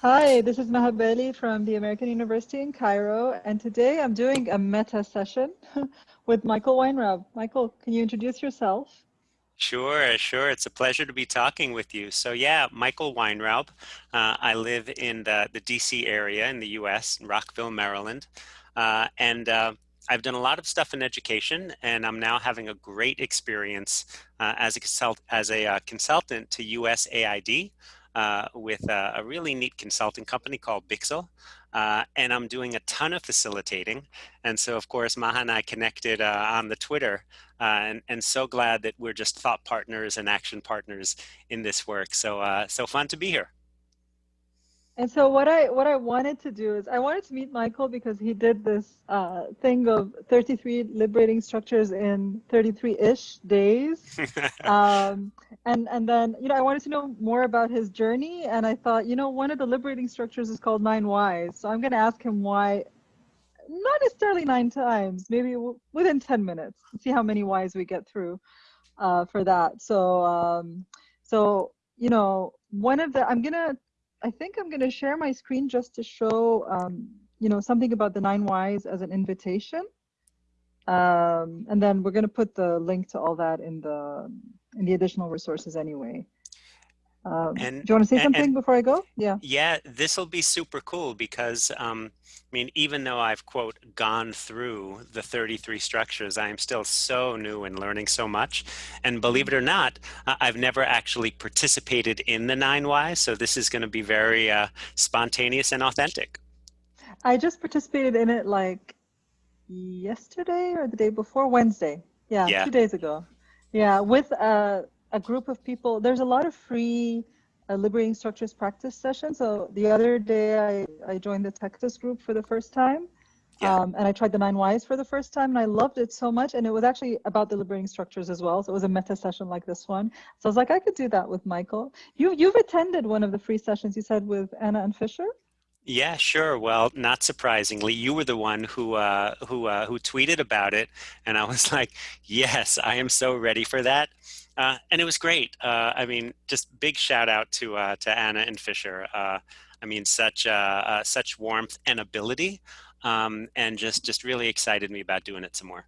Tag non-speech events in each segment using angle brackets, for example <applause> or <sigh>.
Hi, this is Maha Bali from the American University in Cairo, and today I'm doing a meta session <laughs> with Michael Weinraub. Michael, can you introduce yourself? Sure, sure. It's a pleasure to be talking with you. So yeah, Michael Weinraub. Uh, I live in the, the DC area in the US, in Rockville, Maryland. Uh, and uh, I've done a lot of stuff in education, and I'm now having a great experience uh, as a, consult as a uh, consultant to USAID uh, with a, a, really neat consulting company called Bixal. Uh, and I'm doing a ton of facilitating. And so, of course, Maha and I connected uh, on the Twitter, uh, and, and so glad that we're just thought partners and action partners in this work. So, so fun to be here. And so what I what I wanted to do is I wanted to meet Michael because he did this uh, thing of 33 liberating structures in 33-ish days, <laughs> um, and and then you know I wanted to know more about his journey, and I thought you know one of the liberating structures is called nine whys, so I'm going to ask him why, not necessarily nine times, maybe within 10 minutes, see how many whys we get through uh, for that. So um, so you know one of the I'm gonna I think I'm going to share my screen just to show, um, you know, something about the nine whys as an invitation. Um, and then we're going to put the link to all that in the in the additional resources anyway. Um, and, do you want to say something and, before I go? Yeah. Yeah, this will be super cool because, um, I mean, even though I've, quote, gone through the 33 structures, I am still so new and learning so much. And believe it or not, uh, I've never actually participated in the nine whys. So this is going to be very uh, spontaneous and authentic. I just participated in it like yesterday or the day before Wednesday. Yeah, yeah. two days ago. Yeah, with uh, a group of people. There's a lot of free uh, liberating structures practice sessions. So the other day I, I joined the Texas group for the first time. Yeah. Um, and I tried the nine whys for the first time and I loved it so much. And it was actually about the liberating structures as well. So it was a meta session like this one. So I was like, I could do that with Michael. You, you've attended one of the free sessions you said with Anna and Fisher? Yeah, sure. Well, not surprisingly, you were the one who uh, who uh, who tweeted about it, and I was <laughs> like, "Yes, I am so ready for that." Uh, and it was great. Uh, I mean, just big shout out to uh, to Anna and Fisher. Uh, I mean, such such warmth and ability, um, and just just really excited me about doing it some more.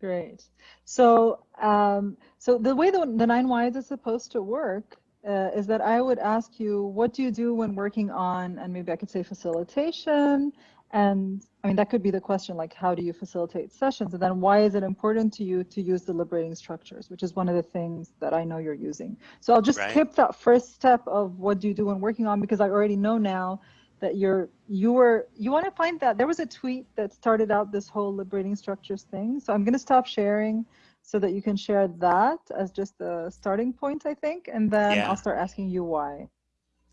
Great. So um, so the way the, the nine whys is supposed to work uh, is that I would ask you, what do you do when working on, and maybe I could say facilitation, and I mean, that could be the question, like, how do you facilitate sessions? And then why is it important to you to use the liberating structures, which is one of the things that I know you're using. So I'll just right. skip that first step of what do you do when working on, because I already know now that you're, you were, you want to find that, there was a tweet that started out this whole liberating structures thing. So I'm going to stop sharing so that you can share that as just the starting point, I think, and then yeah. I'll start asking you why.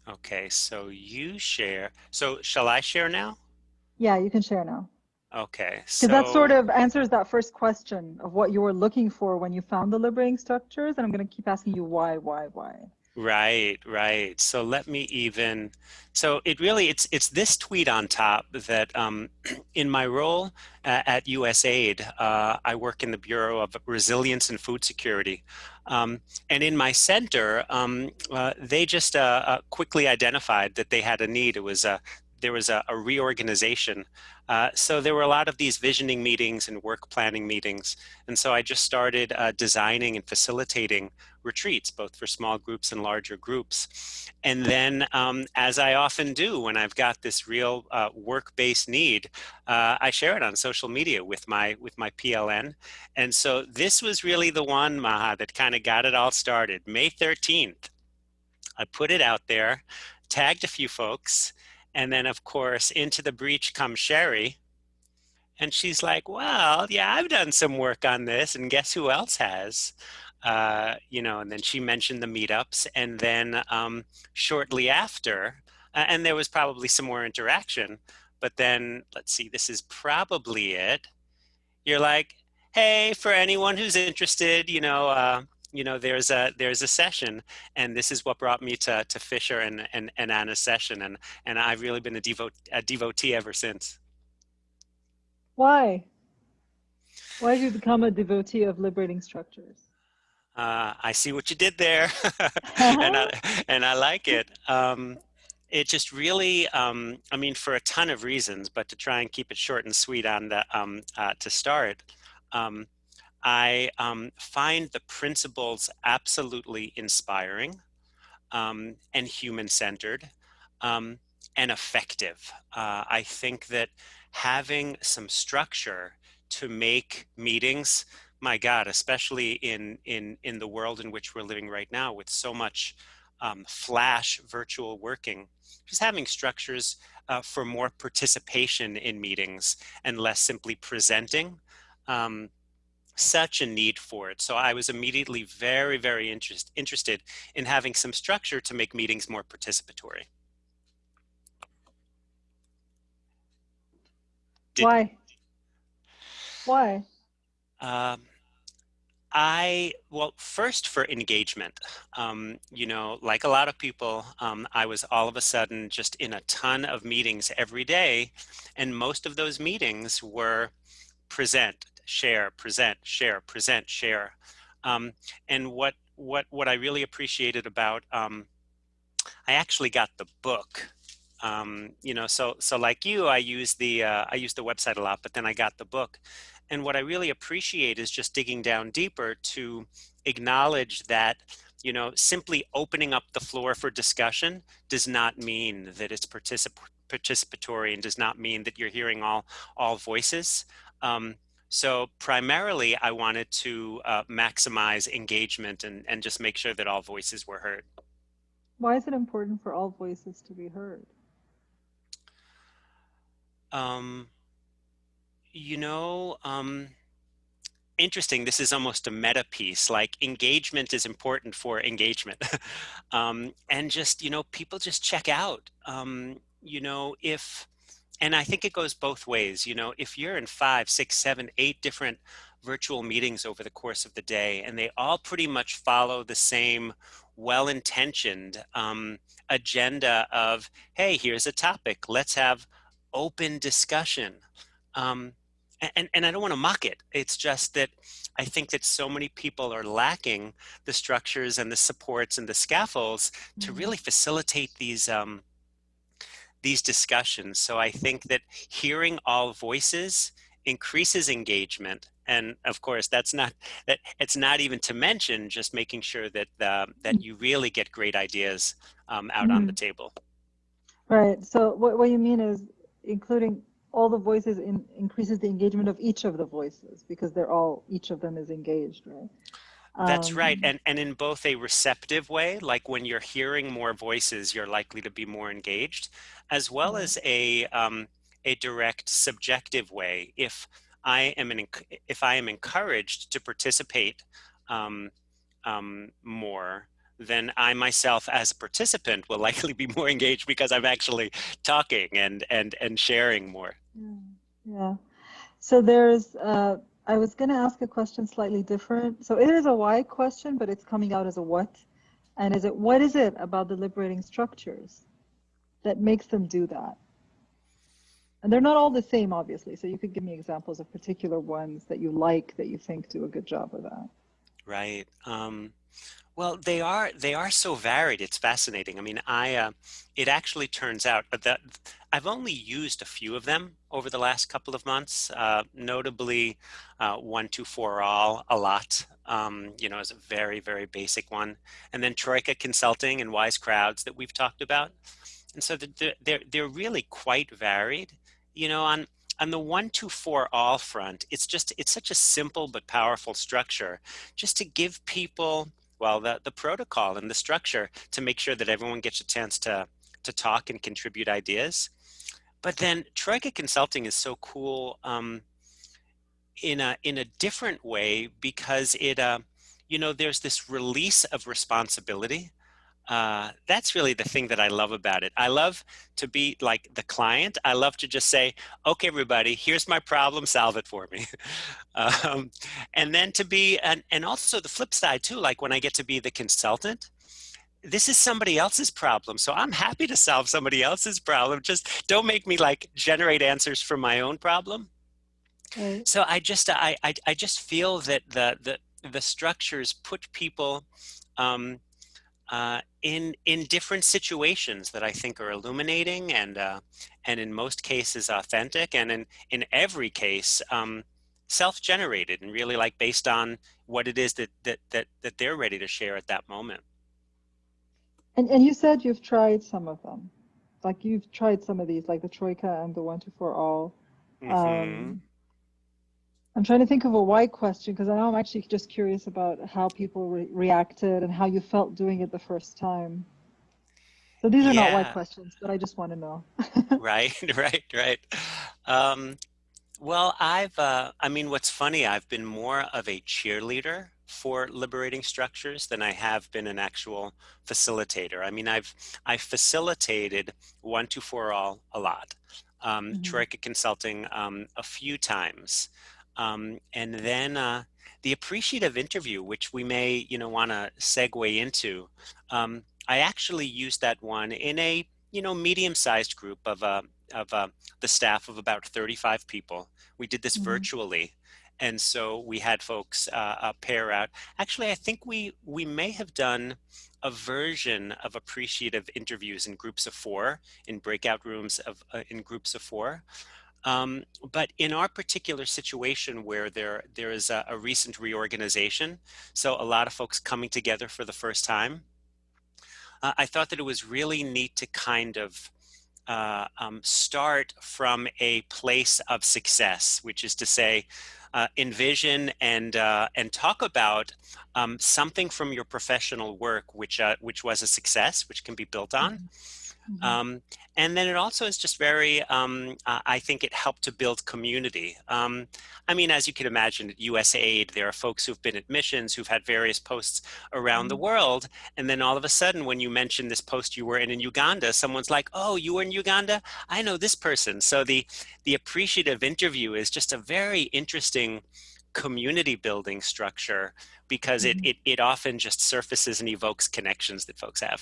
Okay, so you share. So shall I share now? Yeah, you can share now. Okay, so that sort of answers that first question of what you were looking for when you found the liberating structures, and I'm going to keep asking you why, why, why. Right, right. So let me even, so it really, it's it's this tweet on top that um, <clears throat> in my role at, at USAID, uh, I work in the Bureau of Resilience and Food Security. Um, and in my center, um, uh, they just uh, uh quickly identified that they had a need. It was a there was a, a reorganization. Uh, so there were a lot of these visioning meetings and work planning meetings. And so I just started uh, designing and facilitating retreats, both for small groups and larger groups. And then, um, as I often do when I've got this real uh, work-based need, uh, I share it on social media with my, with my PLN. And so this was really the one, Maha, that kind of got it all started. May 13th, I put it out there, tagged a few folks, and then, of course, into the breach comes Sherry. And she's like, well, yeah, I've done some work on this. And guess who else has? Uh, you know, and then she mentioned the meetups. And then um, shortly after, uh, and there was probably some more interaction. But then, let's see, this is probably it. You're like, hey, for anyone who's interested, you know, uh, you know, there's a there's a session, and this is what brought me to to Fisher and and, and Anna's session, and and I've really been a devote a devotee ever since. Why? Why did you become a devotee of liberating structures? Uh, I see what you did there, <laughs> and I <laughs> and I like it. Um, it just really, um, I mean, for a ton of reasons, but to try and keep it short and sweet on the, um, uh, to start, um, I um, find the principles absolutely inspiring um, and human-centered um, and effective. Uh, I think that having some structure to make meetings, my God, especially in, in, in the world in which we're living right now with so much um, flash virtual working, just having structures uh, for more participation in meetings and less simply presenting. Um, such a need for it. So I was immediately very, very interest, interested in having some structure to make meetings more participatory. Did, Why? Why? Um, I, well, first for engagement, um, you know, like a lot of people, um, I was all of a sudden just in a ton of meetings every day. And most of those meetings were present, share, present, share, present, share. Um, and what, what, what I really appreciated about, um, I actually got the book um, you know, so so like you, I use the uh, I use the website a lot, but then I got the book, and what I really appreciate is just digging down deeper to acknowledge that you know simply opening up the floor for discussion does not mean that it's particip participatory and does not mean that you're hearing all all voices. Um, so primarily, I wanted to uh, maximize engagement and, and just make sure that all voices were heard. Why is it important for all voices to be heard? Um, you know, um, interesting. This is almost a meta piece. Like engagement is important for engagement, <laughs> um, and just you know, people just check out. Um, you know, if and I think it goes both ways. You know, if you're in five, six, seven, eight different virtual meetings over the course of the day, and they all pretty much follow the same well-intentioned um, agenda of, hey, here's a topic. Let's have open discussion. Um, and, and I don't want to mock it. It's just that I think that so many people are lacking the structures and the supports and the scaffolds mm-hmm. to really facilitate these um, these discussions. So I think that hearing all voices increases engagement. And of course, that's not that it's not even to mention just making sure that uh, that you really get great ideas um, out mm-hmm. on the mm-hmm. table. Right. So what what you mean is including all the voices in, increases the engagement of each of the voices because they're all each of them is engaged right that's um, right and and in both a receptive way like when you're hearing more voices you're likely to be more engaged as well mm-hmm. as a um, a direct subjective way if i am an if i am encouraged to participate um, um more then I myself as a participant will <laughs> likely be more engaged because I'm actually talking and and and sharing more. Yeah. yeah. So there's uh, I was going to ask a question slightly different. So it is a why question, but it's coming out as a what. And is it what is it about the liberating structures that makes them do that? And they're not all the same, obviously. So you could give me examples of particular ones that you like that you think do a good job of that. Right. Um, well, they are they are so varied. It's fascinating. I mean, I uh, it actually turns out that I've only used a few of them over the last couple of months. Uh, notably, uh, one two four all a lot. Um, you know, is a very very basic one, and then Troika Consulting and Wise Crowds that we've talked about. And so they're they're, they're really quite varied. You know, on on the one two four all front, it's just it's such a simple but powerful structure, just to give people well the, the protocol and the structure to make sure that everyone gets a chance to to talk and contribute ideas. But then troika consulting is so cool um, in a in a different way because it uh, you know there's this release of responsibility uh, that's really the thing that I love about it. I love to be like the client. I love to just say, okay, everybody, here's my problem, solve it for me. <laughs> um, and then to be, and, and also the flip side too, like when I get to be the consultant, this is somebody else's problem. So I'm happy to solve somebody else's problem. Just don't make me like generate answers for my own problem. Okay. So I just, I, I, I just feel that the, the, the structures put people, um, uh, in in different situations that I think are illuminating and uh, and in most cases authentic, and in in every case um, self-generated and really like based on what it is that that that that they're ready to share at that moment. And and you said you've tried some of them, like you've tried some of these, like the Troika and the One Two Four All. Mm -hmm. um, I'm trying to think of a why question because I know I'm actually just curious about how people re reacted and how you felt doing it the first time. So these are yeah. not why questions, but I just want to know. <laughs> right, <laughs> right, right. Um, well, I've, uh, I mean, what's funny, I've been more of a cheerleader for liberating structures than I have been an actual facilitator. I mean, I've, I've facilitated one, two, four, all a lot. Um, mm -hmm. Troika Consulting um, a few times. Um, and then uh, the appreciative interview, which we may, you know, want to segue into. Um, I actually used that one in a, you know, medium-sized group of, uh, of uh, the staff of about 35 people. We did this mm -hmm. virtually. And so we had folks uh, uh, pair out. Actually, I think we, we may have done a version of appreciative interviews in groups of four, in breakout rooms of uh, in groups of four. Um, but in our particular situation where there, there is a, a, recent reorganization, so a lot of folks coming together for the first time, uh, I thought that it was really neat to kind of uh, um, start from a place of success, which is to say, uh, envision and uh, and talk about um, something from your professional work, which uh, which was a success, which can be built on. Mm -hmm Mm -hmm. um, and then it also is just very, um, uh, I think it helped to build community. Um, I mean, as you can imagine, at USAID, there are folks who've been at missions, who've had various posts around mm -hmm. the world. And then all of a sudden, when you mention this post you were in in Uganda, someone's like, oh, you were in Uganda? I know this person. So the, the appreciative interview is just a very interesting community building structure because mm -hmm. it, it, it often just surfaces and evokes connections that folks have.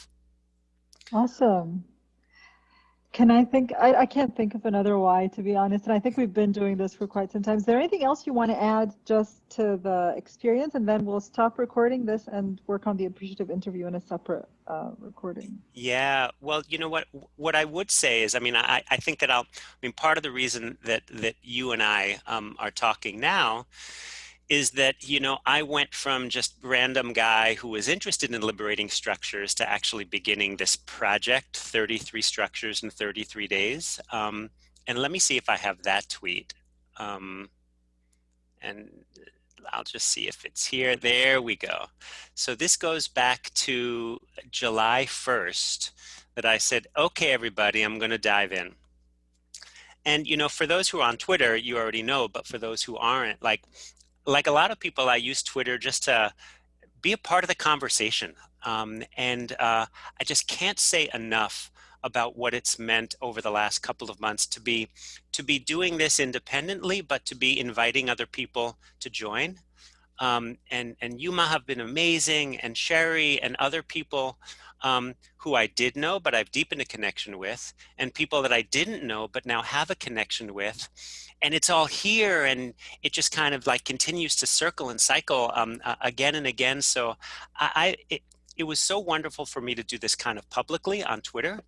Awesome. Can I think, I, I can't think of another why, to be honest, and I think we've been doing this for quite some time. Is there anything else you want to add just to the experience? And then we'll stop recording this and work on the appreciative interview in a separate uh, recording. Yeah, well, you know what, what I would say is, I mean, I, I think that I'll, I mean, part of the reason that, that you and I um, are talking now is that, you know, I went from just random guy who was interested in liberating structures to actually beginning this project, 33 structures in 33 days. Um, and let me see if I have that tweet. Um, and I'll just see if it's here. There we go. So this goes back to July 1st that I said, okay, everybody, I'm going to dive in. And, you know, for those who are on Twitter, you already know, but for those who aren't, like like a lot of people, I use Twitter just to be a part of the conversation. Um, and uh, I just can't say enough about what it's meant over the last couple of months to be to be doing this independently, but to be inviting other people to join. Um, and and Yuma have been amazing, and Sherry and other people um, who I did know, but I've deepened a connection with, and people that I didn't know, but now have a connection with. And it's all here, and it just kind of like continues to circle and cycle um, uh, again and again. So I, I it, it was so wonderful for me to do this kind of publicly on Twitter.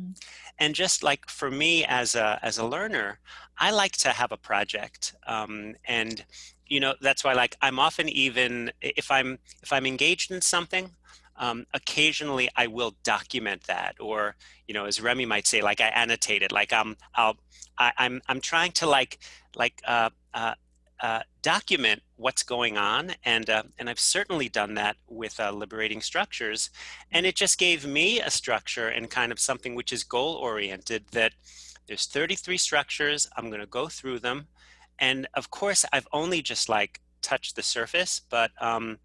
Mm-hmm. And just like for me as a, as a learner, I like to have a project. Um, and, you know, that's why like I'm often even, if I'm, if I'm engaged in something, um, occasionally I will document that or, you know, as Remi might say, like I annotate it, like I'm, I'll, I, I'm, I'm trying to like, like, uh, uh, uh, document what's going on. And, uh, and I've certainly done that with uh, liberating structures. And it just gave me a structure and kind of something which is goal oriented that there's 33 structures. I'm going to go through them. And of course, I've only just like touched the surface, but um,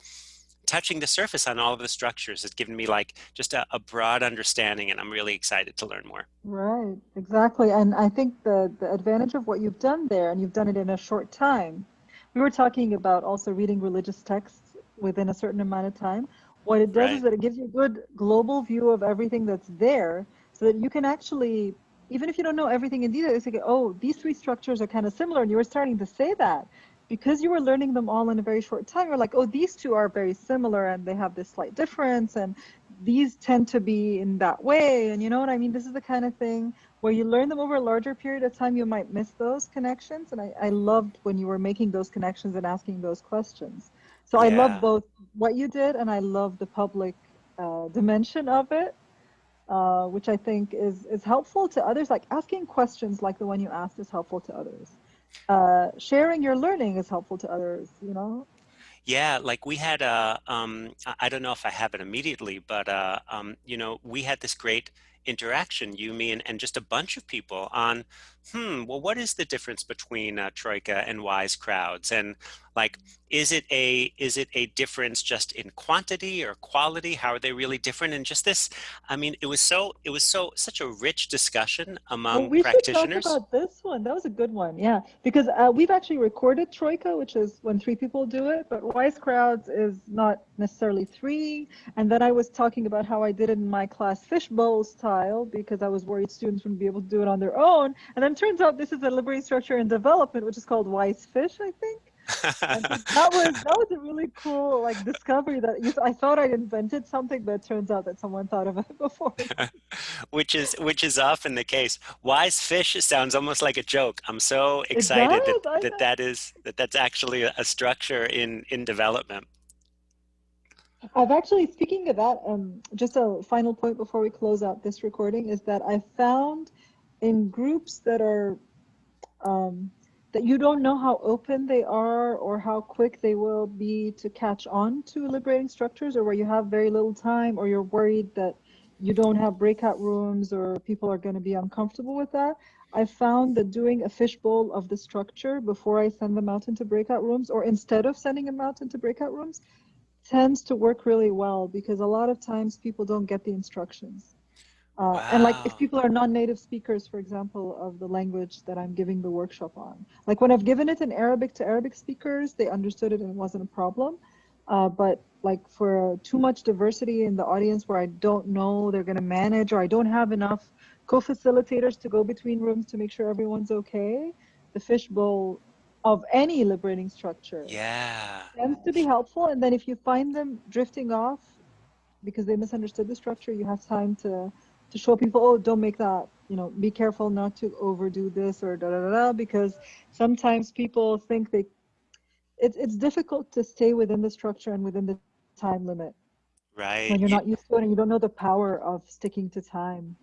touching the surface on all of the structures has given me like just a, a, broad understanding and I'm really excited to learn more. Right, exactly. And I think the, the advantage of what you've done there, and you've done it in a short time, we were talking about also reading religious texts within a certain amount of time. What it does right. is that it gives you a good global view of everything that's there so that you can actually, even if you don't know everything in detail, you say, oh, these three structures are kind of similar. And you were starting to say that because you were learning them all in a very short time, you're like, oh, these two are very similar and they have this slight difference and these tend to be in that way. And you know what i mean? This is the kind of thing where you learn them over a larger period of time you might miss those connections. And i, I loved when you were making those connections and asking those questions. So i love both what you did and i love the public uh, dimension of it uh, which i think is is helpful to others. Like asking questions like the one you asked is helpful to others uh, sharing your learning is helpful to others you know? Yeah, like we had a, um, I don't know if I have it immediately, but uh, um, you know, we had this great interaction, you, me, and, and just a bunch of people on, hmm, well, what is the difference between uh, Troika and Wise Crowds? And like, is it a is it a difference just in quantity or quality? How are they really different? And just this, I mean, it was so it was so such a rich discussion among well, we practitioners. Should talk about this one. That was a good one. Yeah, because uh, we've actually recorded Troika, which is when three people do it, but Wise Crowds is not necessarily three. And then I was talking about how I did it in my class fishbowl style because I was worried students wouldn't be able to do it on their own. And then turns out this is a liberating structure in development, which is called Wise Fish, I think that <laughs> was that was a really cool like discovery that I thought I'd invented something, but it turns out that someone thought of it <laughs> before. <laughs> which is which is often the case. Wise fish sounds almost like a joke. I'm so excited that, that that is that that's actually a structure in in development. I've actually speaking of that, um, just a final point before we close out this recording is that I found in groups that are um, that you don't know how open they are or how quick they will be to catch on to liberating structures or where you have very little time or you're worried that you don't have breakout rooms or people are going to be uncomfortable with that. I found that doing a fishbowl of the structure before I send them out into breakout rooms or instead of sending them out into breakout rooms tends to work really well because a lot of times people don't get the instructions. Uh, wow. And like if people are non-native speakers, for example, of the language that I'm giving the workshop on, like when I've given it in Arabic to Arabic speakers, they understood it and it wasn't a problem. Uh, but like for too much diversity in the audience where I don't know they're going to manage or I don't have enough co-facilitators to go between rooms to make sure everyone's okay, the fishbowl of any liberating structure yeah. tends to be helpful. And then if you find them drifting off because they misunderstood the structure, you have time to to show people, oh, don't make that, you know, be careful not to overdo this or da da da, da because sometimes people think they, it's, it's difficult to stay within the structure and within the time limit. Right. When you're you, not used to it and you don't know the power of sticking to time.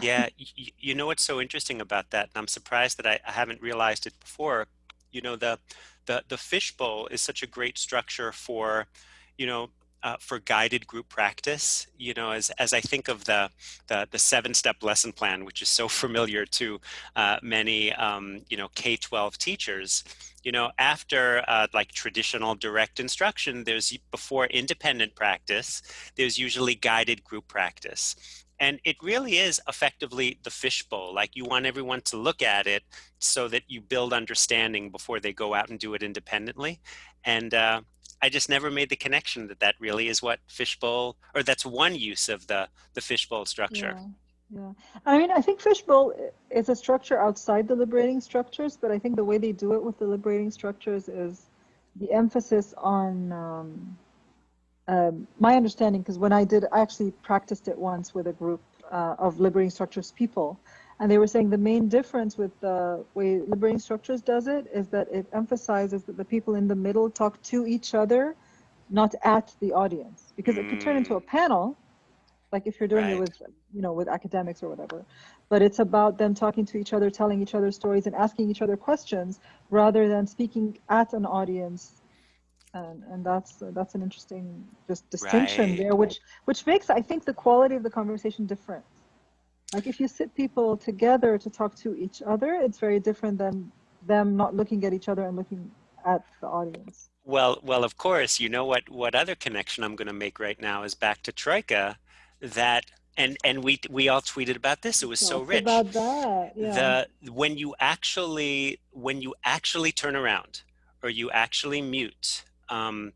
yeah, you, you know what's so interesting about that, and I'm surprised that I, I haven't realized it before. You know, the the the fishbowl is such a great structure for, you know, uh, for guided group practice, you know, as, as I think of the, the, the seven-step lesson plan, which is so <laughs> familiar to uh, many, um, you know, K-12 teachers, you know, after uh, like traditional direct instruction, there's before independent practice, there's usually guided group practice. And it really is effectively the fishbowl. Like you want everyone to look at it so that you build understanding before they go out and do it independently. And uh, I just never made the connection that that really is what fishbowl, or that's one use of the the fishbowl structure. Yeah. Yeah, I mean, I think fishbowl is a structure outside the liberating structures, but I think the way they do it with the liberating structures is the emphasis on um, um, my understanding. Because when I did, I actually practiced it once with a group uh, of liberating structures people, and they were saying the main difference with the way liberating structures does it is that it emphasizes that the people in the middle talk to each other, not at the audience. Because mm. it could turn into a mm. panel, like if you're doing right. it with, you know, with academics or whatever. But it's about them talking to each other, telling each other stories and asking each other questions rather than speaking at an audience and and that's uh, that's an interesting just distinction right. there which which makes i think the quality of the conversation different like if you sit people together to talk to each other, it's very different than them not looking at each other and looking at the audience. Well, well, of course, you know what, what other connection I'm going to make right now is back to Troika that and and we we all tweeted about this it was so rich about that yeah. the when you actually when you actually turn around or you actually mute um,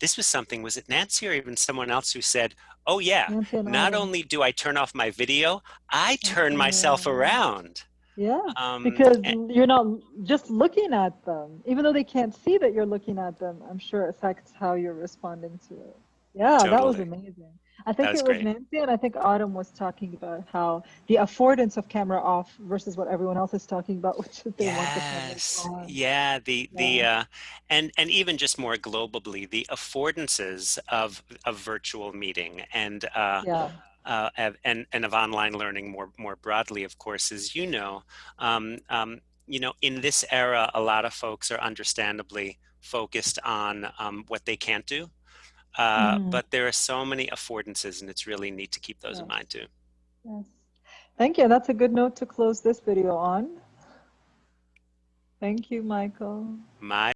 this was something was it nancy or even someone else who said Oh yeah. Not only do I turn off my video, I turn myself around. Yeah, um, because and, you're not just looking at them. Even though they can't see that you're looking at them, I'm sure affects how you're responding to it. Yeah, totally. that was amazing. I think was it was great. Nancy, and I think Autumn was talking about how the affordance of camera off versus what everyone else is talking about, <laughs> which is they want the cameras Yes. on. Yeah. The the uh, and and even just more globally, the affordances of of virtual meeting and uh, Yeah. uh, and and of online learning more more broadly, of course, as you know, um, um, you know, in this era, a lot of folks are understandably focused on um, what they can't do. Uh, Mhm. but there are so many affordances, and it's really neat to keep those in mind too. Yes. Thank you. That's a good note to close this video on. Thank you, Michael. My